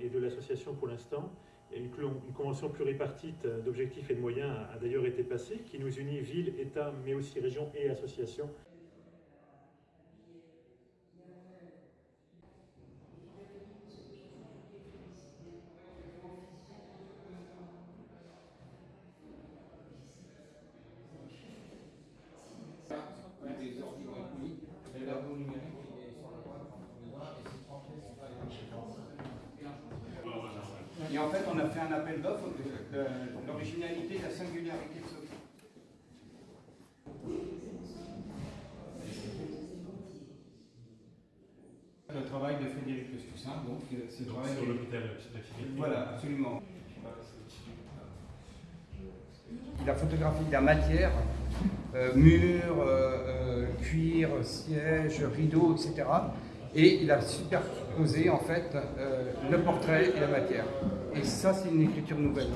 Et de l'association pour l'instant. Une, une, convention pluripartite d'objectifs et de moyens a, a d'ailleurs été passée, qui nous unit villes, États, mais aussi régions et associations. Et en fait, on a fait un appel d'offres de, l'originalité et la singularité de ce Le travail de Frédéric Pestussin, donc c'est le travail sur de l'hôpital Voilà, absolument. Il a photographié la matière, euh, murs, euh, euh, cuir, siège, rideaux, etc. Et il a superposé en fait euh, le portrait et la matière. Et ça, c'est une écriture nouvelle.